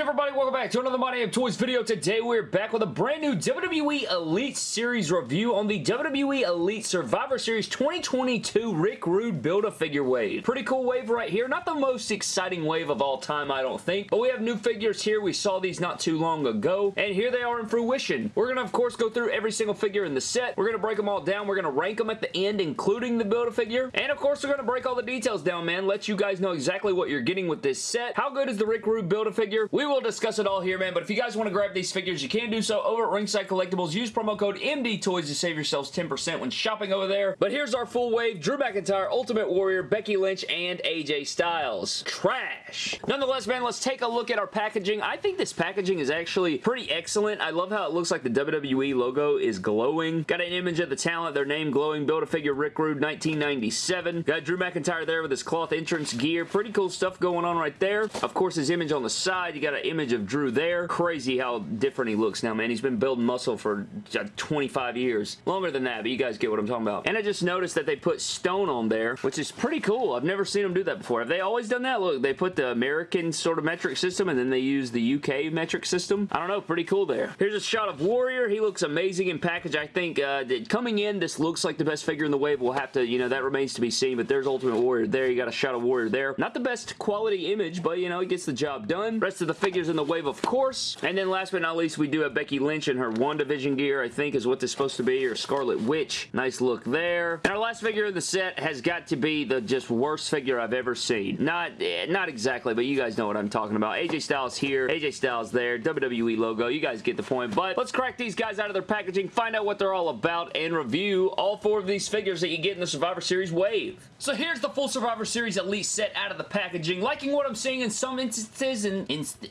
everybody? Welcome back to another My Damn Toys video. Today we're back with a brand new WWE Elite Series review on the WWE Elite Survivor Series 2022 Rick Rude Build-A-Figure wave. Pretty cool wave right here. Not the most exciting wave of all time, I don't think, but we have new figures here. We saw these not too long ago, and here they are in fruition. We're going to, of course, go through every single figure in the set. We're going to break them all down. We're going to rank them at the end, including the Build-A-Figure, and of course, we're going to break all the details down, man. Let you guys know exactly what you're getting with this set. How good is the Rick Rude Build-A-Figure? We will discuss it all here, man, but if you guys want to grab these figures, you can do so over at Ringside Collectibles. Use promo code MDTOYS to save yourselves 10% when shopping over there. But here's our full wave. Drew McIntyre, Ultimate Warrior, Becky Lynch, and AJ Styles. Trash. Nonetheless, man, let's take a look at our packaging. I think this packaging is actually pretty excellent. I love how it looks like the WWE logo is glowing. Got an image of the talent, their name glowing. Build-A-Figure Rick Rude 1997. Got Drew McIntyre there with his cloth entrance gear. Pretty cool stuff going on right there. Of course, his image on the side. You got an image of Drew there. Crazy how different he looks now, man. He's been building muscle for 25 years. Longer than that, but you guys get what I'm talking about. And I just noticed that they put stone on there, which is pretty cool. I've never seen them do that before. Have they always done that? Look, they put the American sort of metric system and then they use the UK metric system. I don't know. Pretty cool there. Here's a shot of Warrior. He looks amazing in package. I think uh, coming in, this looks like the best figure in the wave. We'll have to, you know, that remains to be seen, but there's Ultimate Warrior there. You got a shot of Warrior there. Not the best quality image, but, you know, it gets the job done. Rest of the figures in the wave, of course. And then last but not least, we do have Becky Lynch in her WandaVision gear, I think is what this is supposed to be, or Scarlet Witch. Nice look there. And our last figure in the set has got to be the just worst figure I've ever seen. Not, eh, not exactly, but you guys know what I'm talking about. AJ Styles here, AJ Styles there, WWE logo. You guys get the point. But let's crack these guys out of their packaging, find out what they're all about, and review all four of these figures that you get in the Survivor Series wave. So here's the full Survivor Series Elite set out of the packaging. Liking what I'm seeing in some instances, and inst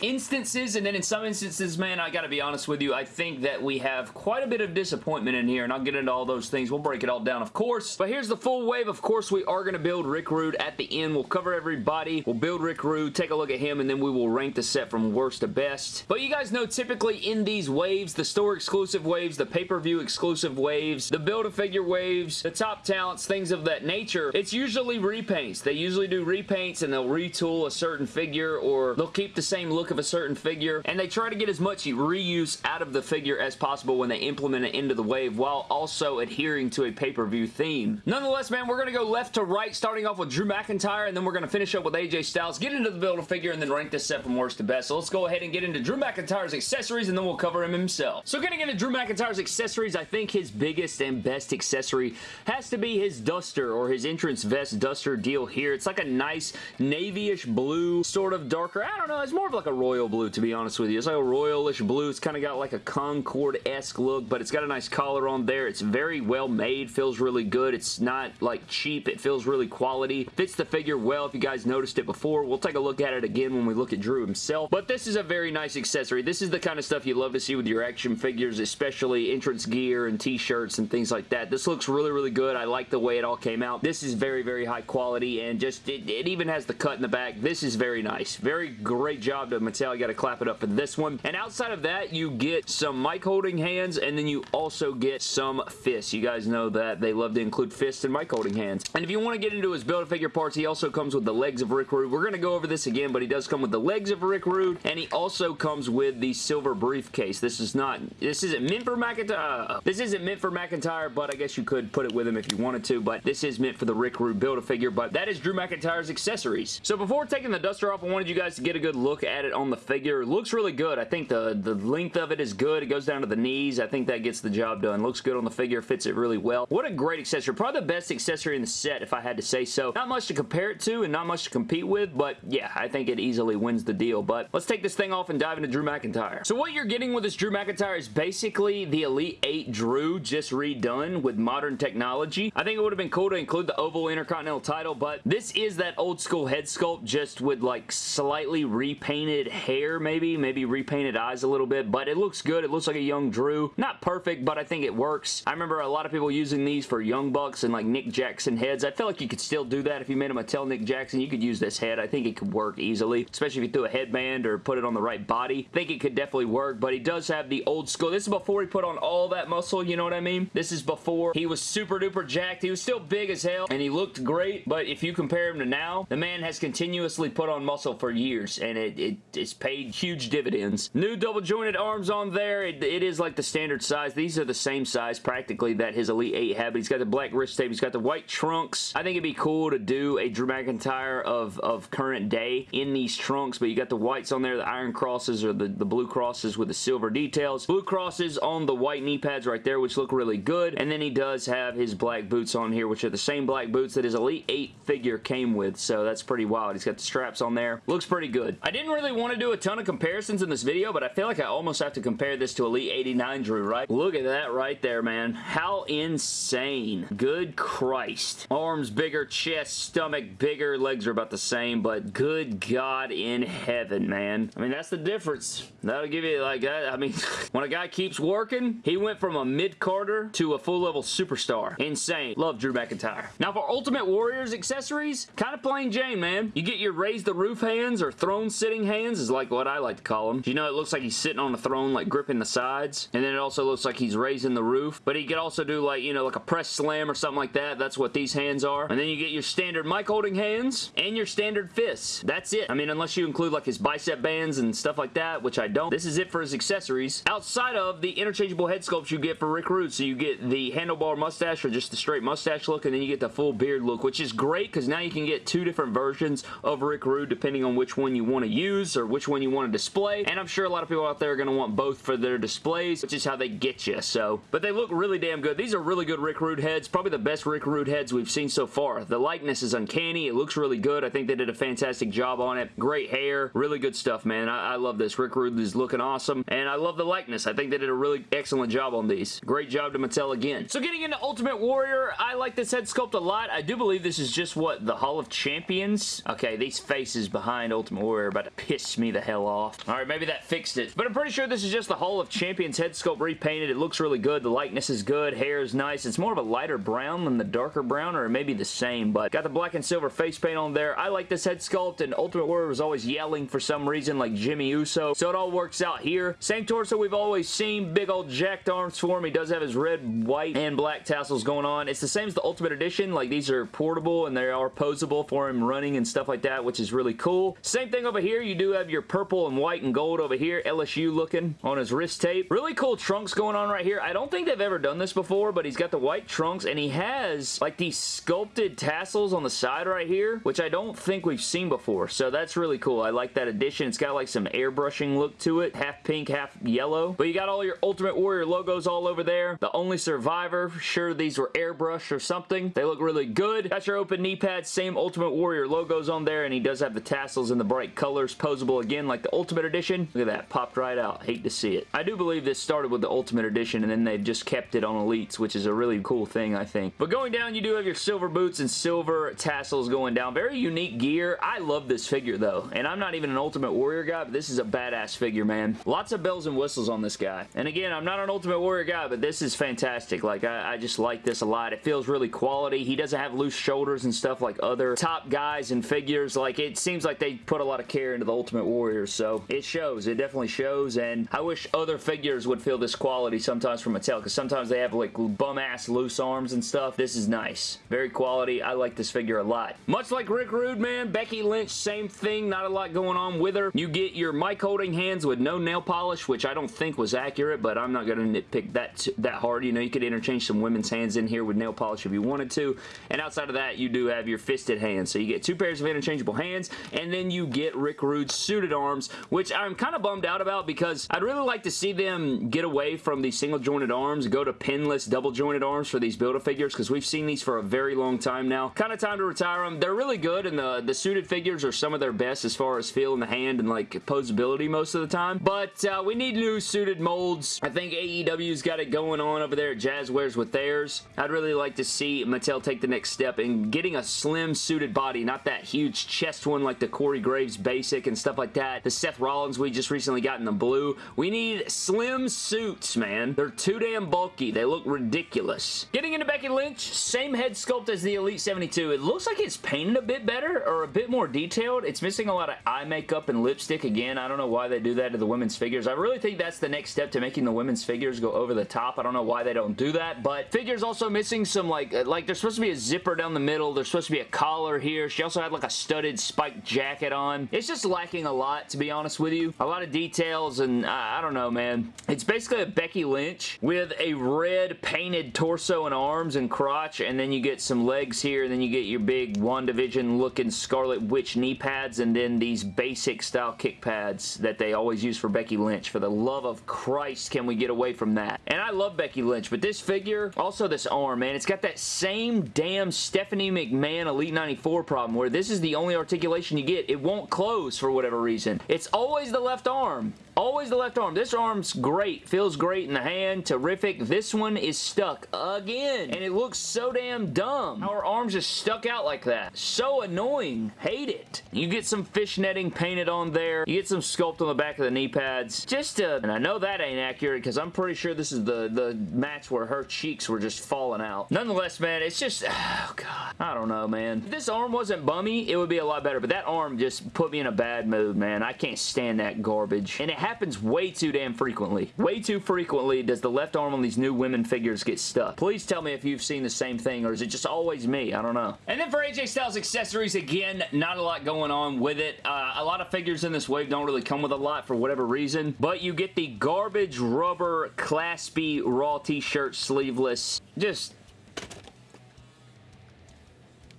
instances, and then in some instances, man, I gotta be honest with you, I think that we have quite a bit of disappointment in here, and I'll get into all those things. We'll break it all down, of course. But here's the full wave. Of course, we are to build Rick Rude at the end. We'll cover everybody. We'll build Rick Rude, take a look at him, and then we will rank the set from worst to best. But you guys know, typically in these waves, the store exclusive waves, the pay-per-view exclusive waves, the Build-A-Figure waves, the top talents, things of that nature, it's usually repaints. They usually do repaints, and they'll retool a certain figure, or they'll keep the same look of a certain figure, and they try to get as much reuse out of the figure as possible when they implement it into the wave while also adhering to a pay-per-view theme. Nonetheless, man, we're going to go left to right, starting off with Drew McIntyre, and then we're going to finish up with AJ Styles, get into the Build-A-Figure, and then rank this set from worst to best. So let's go ahead and get into Drew McIntyre's accessories, and then we'll cover him himself. So getting into Drew McIntyre's accessories, I think his biggest and best accessory has to be his duster, or his entrance vest duster deal here. It's like a nice navy-ish blue, sort of darker. I don't know, Uh, it's more of like a royal blue, to be honest with you. It's like a royalish blue. It's kind of got like a Concorde-esque look, but it's got a nice collar on there. It's very well made, feels really good. It's not like cheap. It feels really quality. Fits the figure well if you guys noticed it before. We'll take a look at it again when we look at Drew himself, but this is a very nice accessory. This is the kind of stuff you love to see with your action figures, especially entrance gear and t-shirts and things like that. This looks really, really good. I like the way it all came out. This is very, very high quality and just, it, it even has the cut in the back. This is very nice. Very great job to Mattel. You got to clap it up for this one. And outside of that, you get some mic holding hands and then you also get some fists. You guys know that they love to include fists and mic holding hands. And if you want to get into his Build-A-Figure parts, he also comes with the legs of Rick Rude. We're going to go over this again, but he does come with the legs of Rick Rude and he also comes with the silver briefcase. This is not, this isn't meant for McIntyre. Uh, this isn't meant for McIntyre, but I guess you could put it with him if you wanted to, but this is meant for the Rick Rude Build-A-Figure, but that is Drew McIntyre's accessories. So before taking the duster off, I wanted you guys to get a good look at it on the figure. Looks really good. I think the, the length of it is good. It goes down to the knees. I think that gets the job done. Looks good on the figure. Fits it really well. What a great accessory. Probably the best accessory in the set, if I had to say so. Not much to compare it to and not much to compete with, but yeah, I think it easily wins the deal. But let's take this thing off and dive into Drew McIntyre. So what you're getting with this Drew McIntyre is basically the Elite 8 Drew just redone with modern technology. I think it would have been cool to include the Oval Intercontinental title, but this is that old school head sculpt just with like slightly repainted hair maybe, maybe repainted eyes a little bit, but it looks good. It looks like a young Drew. Not perfect, but I think it works. I remember a lot of people using these for Young Bucks and like Nick Jackson heads. I feel like you could still do that if you made him a Mattel Nick Jackson. You could use this head. I think it could work easily, especially if you threw a headband or put it on the right body. I think it could definitely work, but he does have the old school. This is before he put on all that muscle, you know what I mean? This is before he was super duper jacked. He was still big as hell and he looked great, but if you compare him to now, the man has continuously put on muscle for years and and it, it it's paid huge dividends. New double jointed arms on there. It, it is like the standard size. These are the same size practically that his Elite 8 had, but he's got the black wrist tape. He's got the white trunks. I think it'd be cool to do a Drew McIntyre of, of current day in these trunks, but you got the whites on there, the iron crosses or the, the blue crosses with the silver details. Blue crosses on the white knee pads right there, which look really good. And then he does have his black boots on here, which are the same black boots that his Elite 8 figure came with, so that's pretty wild. He's got the straps on there. Looks pretty good. I didn't really want to do a ton of comparisons in this video, but I feel like I almost have to compare this to Elite 89 Drew, right? Look at that right there, man. How insane. Good Christ. Arms bigger, chest, stomach bigger, legs are about the same, but good God in heaven, man. I mean, that's the difference. That'll give you, like, that. I mean, when a guy keeps working, he went from a mid-carder to a full-level superstar. Insane. Love Drew McIntyre. Now, for Ultimate Warriors accessories, kind of plain Jane, man. You get your raise the roof hands or throne sitting hands is like what I like to call them. You know, it looks like he's sitting on a throne, like gripping the sides, and then it also looks like he's raising the roof, but he could also do like, you know, like a press slam or something like that. That's what these hands are. And then you get your standard mic holding hands and your standard fists. That's it. I mean, unless you include like his bicep bands and stuff like that, which I don't. This is it for his accessories. Outside of the interchangeable head sculpts you get for Rick Rude, so you get the handlebar mustache or just the straight mustache look, and then you get the full beard look, which is great because now you can get two different versions of Rick Rude depending on which one you want to use or which one you want to display, and I'm sure a lot of people out there are going to want both for their displays, which is how they get you, so. But they look really damn good. These are really good Rick Rude heads, probably the best Rick Rude heads we've seen so far. The likeness is uncanny. It looks really good. I think they did a fantastic job on it. Great hair. Really good stuff, man. I, I love this. Rick Rude is looking awesome, and I love the likeness. I think they did a really excellent job on these. Great job to Mattel again. So getting into Ultimate Warrior, I like this head sculpt a lot. I do believe this is just what, the Hall of Champions? Okay, these faces behind Ultimate Warrior about to piss me the hell off. Alright, maybe that fixed it. But I'm pretty sure this is just the Hall of Champions head sculpt repainted. It looks really good. The likeness is good. Hair is nice. It's more of a lighter brown than the darker brown, or maybe the same, but got the black and silver face paint on there. I like this head sculpt, and Ultimate Warrior was always yelling for some reason, like Jimmy Uso, so it all works out here. Same torso we've always seen. Big old jacked arms for him. He does have his red, white, and black tassels going on. It's the same as the Ultimate Edition. Like, these are portable, and they are posable for him running and stuff like that, which is really cool. Same thing over here. You do have your purple and white and gold over here. LSU looking on his wrist tape. Really cool trunks going on right here. I don't think they've ever done this before, but he's got the white trunks, and he has, like, these sculpted tassels on the side right here, which I don't think we've seen before, so that's really cool. I like that addition. It's got, like, some airbrushing look to it. Half pink, half yellow. But you got all your Ultimate Warrior logos all over there. The Only Survivor. Sure, these were airbrushed or something. They look really good. Got your open knee pads. Same Ultimate Warrior logos on there, and he does have the tassels in the bright colors. Posable again, like the Ultimate Edition. Look at that. Popped right out. Hate to see it. I do believe this started with the Ultimate Edition, and then they've just kept it on Elites, which is a really cool thing, I think. But going down, you do have your silver boots and silver tassels going down. Very unique gear. I love this figure, though, and I'm not even an Ultimate Warrior guy, but this is a badass figure, man. Lots of bells and whistles on this guy. And again, I'm not an Ultimate Warrior guy, but this is fantastic. Like, I, I just like this a lot. It feels really quality. He doesn't have loose shoulders and stuff like other top guys and figures. Like, it seems like they put a lot of care into the Ultimate Warriors, so it shows. It definitely shows, and I wish other figures would feel this quality sometimes from Mattel, because sometimes they have, like, bum-ass loose arms and stuff. This is nice. Very quality. I like this figure a lot. Much like Rick Rude, man, Becky Lynch, same thing. Not a lot going on with her. You get your mic holding hands with no nail polish, which I don't think was accurate, but I'm not going to nitpick that, that hard. You know, you could interchange some women's hands in here with nail polish if you wanted to, and outside of that, you do have your fisted hands. So you get two pairs of interchangeable hands, and then you get Rick Rude's suited arms, which I'm kind of bummed out about because I'd really like to see them get away from these single jointed arms, go to pinless double jointed arms for these Build-A-Figures because we've seen these for a very long time now. Kind of time to retire them. They're really good, and the, the suited figures are some of their best as far as feel in the hand and like posability most of the time, but uh, we need new suited molds. I think AEW's got it going on over there at Jazwares with theirs. I'd really like to see Mattel take the next step in getting a slim suited body, not that huge chest one like the Corey Graves basic and stuff like that. The Seth Rollins we just recently got in the blue. We need slim suits, man. They're too damn bulky. They look ridiculous. Getting into Becky Lynch, same head sculpt as the Elite 72. It looks like it's painted a bit better or a bit more detailed. It's missing a lot of eye makeup and lipstick again. I don't know why they do that to the women's figures. I really think that's the next step to making the women's figures go over the top. I don't know why they don't do that, but figure's also missing some like, uh, like there's supposed to be a zipper down the middle. There's supposed to be a collar here. She also had like a studded spiked jacket on. It's just lacking a lot, to be honest with you. A lot of details, and uh, I don't know, man. It's basically a Becky Lynch with a red painted torso and arms and crotch, and then you get some legs here, and then you get your big WandaVision looking Scarlet Witch knee pads, and then these basic style kick pads that they always use for Becky Lynch. For the love of Christ, can we get away from that? And I love Becky Lynch, but this figure, also this arm, man, it's got that same damn Stephanie McMahon Elite 94 problem where this is the only articulation you get. It won't close for whatever reason. It's always the left arm. Always the left arm. This arm's great. Feels great in the hand. Terrific. This one is stuck again. And it looks so damn dumb. Her arm's just stuck out like that. So annoying. Hate it. You get some fish netting painted on there. You get some sculpt on the back of the knee pads. Just a, and I know that ain't accurate because I'm pretty sure this is the, the match where her cheeks were just falling out. Nonetheless, man, it's just, oh god. I don't know, man. If this arm wasn't bummy, it would be a lot better. But that arm just put me in a bad mood, man. I can't stand that garbage. And it happens way too damn frequently. Way too frequently does the left arm on these new women figures get stuck. Please tell me if you've seen the same thing or is it just always me? I don't know. And then for AJ Styles accessories, again, not a lot going on with it. Uh, a lot of figures in this wave don't really come with a lot for whatever reason, but you get the garbage rubber claspy raw t-shirt sleeveless. Just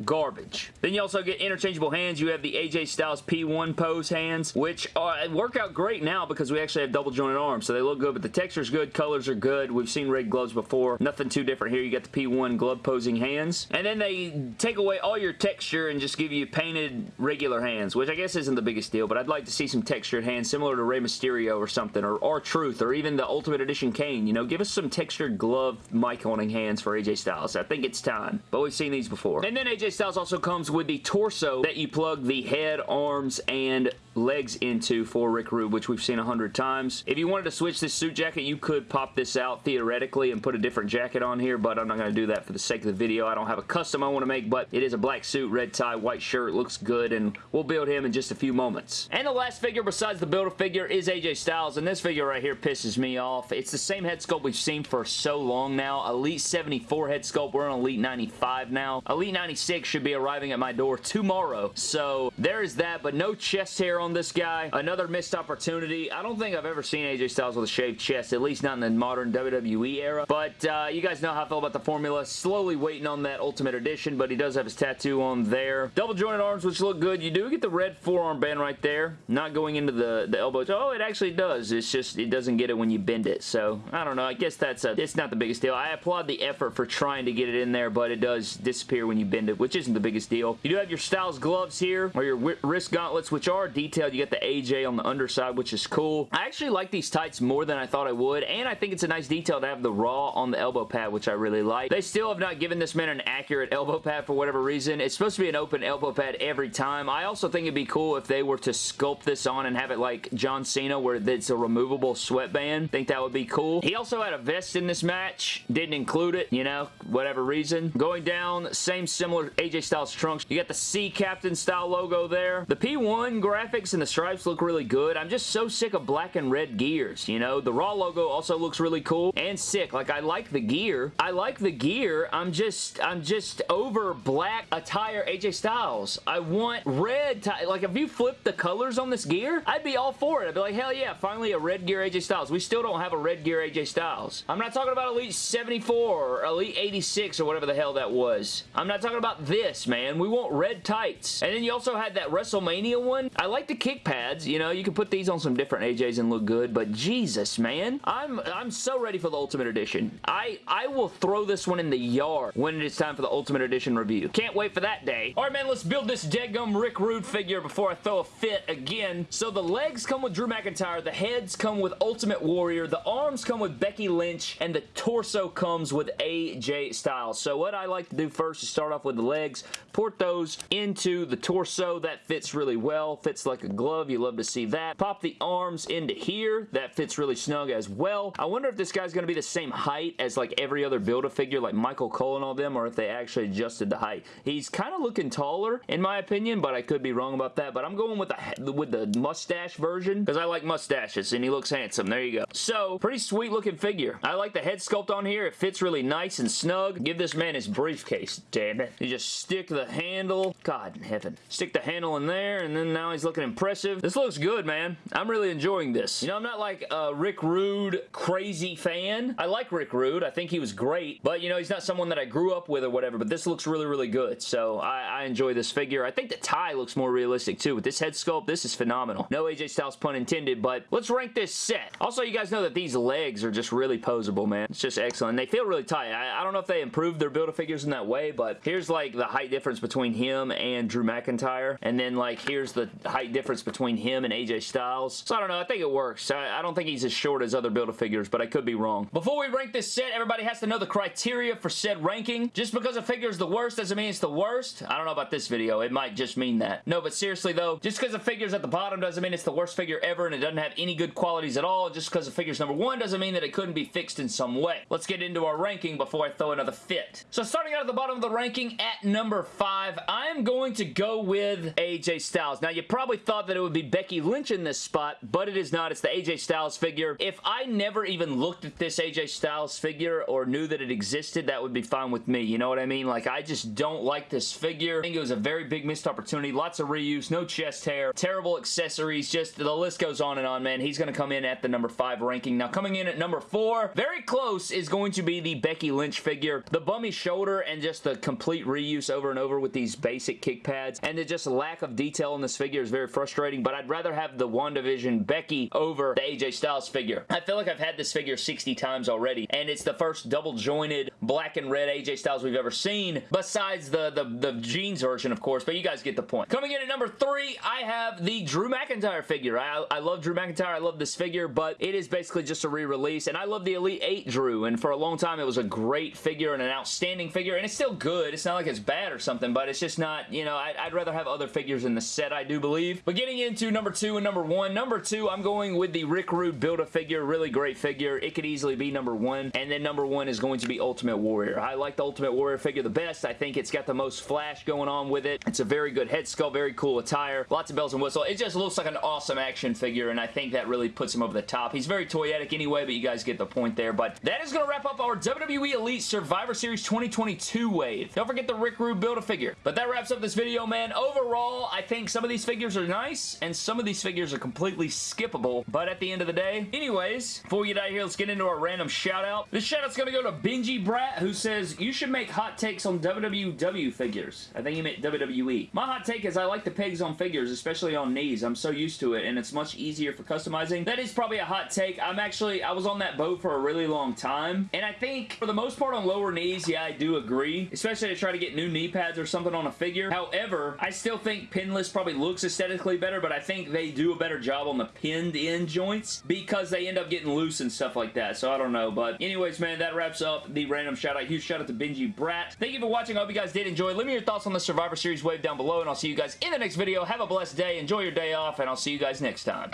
garbage. Then you also get interchangeable hands. You have the AJ Styles P1 pose hands, which are, uh, work out great now because we actually have double jointed arms, so they look good, but the texture's good, colors are good. We've seen red gloves before. Nothing too different here. You got the P1 glove posing hands, and then they take away all your texture and just give you painted regular hands, which I guess isn't the biggest deal, but I'd like to see some textured hands similar to Rey Mysterio or something, or R-Truth, or even the Ultimate Edition Kane. You know, give us some textured glove mic holding hands for AJ Styles. I think it's time, but we've seen these before. And then AJ Styles also comes with the torso that you plug the head, arms, and legs into for Rick Rude, which we've seen a hundred times. If you wanted to switch this suit jacket, you could pop this out theoretically and put a different jacket on here, but I'm not going to do that for the sake of the video. I don't have a custom I want to make, but it is a black suit, red tie, white shirt, looks good, and we'll build him in just a few moments. And the last figure besides the Build-A-Figure is AJ Styles, and this figure right here pisses me off. It's the same head sculpt we've seen for so long now. Elite 74 head sculpt, we're on Elite 95 now. Elite 96 should be arriving at my door tomorrow, so there is that, but no chest hair on this guy. Another missed opportunity. I don't think I've ever seen AJ Styles with a shaved chest, at least not in the modern WWE era, but uh, you guys know how I feel about the formula. Slowly waiting on that Ultimate Edition, but he does have his tattoo on there. Double jointed arms, which look good. You do get the red forearm band right there, not going into the, the elbows. Oh, it actually does. It's just, it doesn't get it when you bend it, so I don't know. I guess that's a, it's not the biggest deal. I applaud the effort for trying to get it in there, but it does disappear when you bend it, which isn't the biggest deal. You do have your Styles gloves here, or your wrist gauntlets, which are detailed. You get the AJ on the underside, which is cool. I actually like these tights more than I thought I would, and I think it's a nice detail to have the Raw on the elbow pad, which I really like. They still have not given this man an accurate elbow pad for whatever reason. It's supposed to be an open elbow pad every time. I also think it'd be cool if they were to sculpt this on and have it like John Cena, where it's a removable sweatband. think that would be cool. He also had a vest in this match. Didn't include it, you know, whatever reason. Going down, same similar AJ Styles trunks. You got the Sea Captain style logo there. The P1 graphics and the stripes look really good. I'm just so sick of black and red gears, you know? The Raw logo also looks really cool and sick. Like, I like the gear. I like the gear. I'm just, I'm just over black attire AJ Styles. I want red, like, if you flip the colors on this gear, I'd be all for it. I'd be like, hell yeah, finally a red gear AJ Styles. We still don't have a red gear AJ Styles. I'm not talking about Elite 74 or Elite 86 or whatever the hell that was. I'm not talking about this, man. We want red tights. And then you also had that WrestleMania one. I like the kick pads. You know, you can put these on some different AJs and look good, but Jesus, man. I'm I'm so ready for the Ultimate Edition. I, I will throw this one in the yard when it is time for the Ultimate Edition review. Can't wait for that day. Alright, man, let's build this Deadgum Rick Rude figure before I throw a fit again. So the legs come with Drew McIntyre, the heads come with Ultimate Warrior, the arms come with Becky Lynch, and the torso comes with AJ Styles. So what I like to do first is start off with the legs, port those into the torso. That fits really well, fits like a glove. You love to see that. Pop the arms into here. That fits really snug as well. I wonder if this guy's going to be the same height as like every other Build-A-Figure like Michael Cole and all them or if they actually adjusted the height. He's kind of looking taller in my opinion, but I could be wrong about that. But I'm going with the, with the mustache version because I like mustaches and he looks handsome. There you go. So, pretty sweet looking figure. I like the head sculpt on here. It fits really nice and snug. Give this man his briefcase, damn it. You just stick the handle. God in heaven. Stick the handle in there and then now he's looking impressive. This looks good, man. I'm really enjoying this. You know, I'm not like a Rick Rude crazy fan. I like Rick Rude. I think he was great, but you know, he's not someone that I grew up with or whatever, but this looks really, really good. So I, I enjoy this figure. I think the tie looks more realistic too. With this head sculpt, this is phenomenal. No AJ Styles pun intended, but let's rank this set. Also, you guys know that these legs are just really posable, man. It's just excellent. They feel really tight. I, I don't know if they improved their Build-A-Figures in that way, but here's like the height difference between him and Drew McIntyre, and then like here's the height difference between him and AJ Styles. So I don't know. I think it works. I, I don't think he's as short as other Build-A-Figures, but I could be wrong. Before we rank this set, everybody has to know the criteria for said ranking. Just because a figure is the worst doesn't mean it's the worst. I don't know about this video. It might just mean that. No, but seriously though, just because a figure's at the bottom doesn't mean it's the worst figure ever and it doesn't have any good qualities at all. Just because a figure's number one doesn't mean that it couldn't be fixed in some way. Let's get into our ranking before I throw another fit. So starting out at the bottom of the ranking at number five, I'm going to go with AJ Styles. Now, you probably thought that it would be Becky Lynch in this spot, but it is not. It's the AJ Styles figure. If I never even looked at this AJ Styles figure or knew that it existed, that would be fine with me. You know what I mean? Like, I just don't like this figure. I think it was a very big missed opportunity. Lots of reuse, no chest hair, terrible accessories, just the list goes on and on, man. He's going to come in at the number five ranking. Now, coming in at number four, very close, is going to be the Becky Lynch figure. The bummy shoulder and just the complete reuse over and over with these basic kick pads, and the just lack of detail in this figure is very frustrating, but I'd rather have the WandaVision Becky over the AJ Styles figure. I feel like I've had this figure 60 times already, and it's the first double jointed black and red AJ Styles we've ever seen, besides the, the, the jeans version, of course, but you guys get the point. Coming in at number three, I have the Drew McIntyre figure. I, I love Drew McIntyre. I love this figure, but it is basically just a re-release, and I love the Elite 8 Drew, and for a long time, it was a great figure and an outstanding figure, and it's still good. It's not like it's bad or something, but it's just not, you know, I'd, I'd rather have other figures in the set, I do believe. But getting into number two and number one, number two, I'm going with the Rick Rude Build-A-Figure. Really great figure. It could easily be number one, and then number one is going to be Ultimate Warrior. I like the Ultimate Warrior figure the best. I think it's got the most flash going on with it. It's a very good head sculpt, very cool attire, lots of bells and whistles. It just looks like an awesome action figure, and I think that really puts him over the top. He's very toyetic anyway, but you guys get the point there. But that is going to wrap up our WWE Elite Survivor Series 2022 wave. Don't forget the Rick Rude Build-A-Figure. But that wraps up this video, man. Overall, I think some of these figures are nice, and some of these figures are completely skippable. But at the end of the day, anyways, before we get out of here, let's get into our random shout-out. This shout-out's to go to Benji Brat, who says, you should make hot takes on WWW figures. I think he meant WWE. My hot take is I like the pegs on figures, especially on knees. I'm so used to it, and it's much easier for customizing. That is probably a hot take. I'm actually, I was on that boat for a really long time, and I think for the most part on lower knees, yeah, I do agree, especially to try to get new knee pads or something on a figure. However, I still think pinless probably looks aesthetically better, but I think they do a better job on the pinned in joints because they end up getting loose and stuff like that, so I don't know, but anyways, man, that wraps up the random shout out. Huge shout out to Benji Brat. Thank you for watching. I hope you guys did enjoy. Let me know your thoughts on the Survivor Series wave down below, and I'll see you guys in the next video. Have a blessed day. Enjoy your day off, and I'll see you guys next time.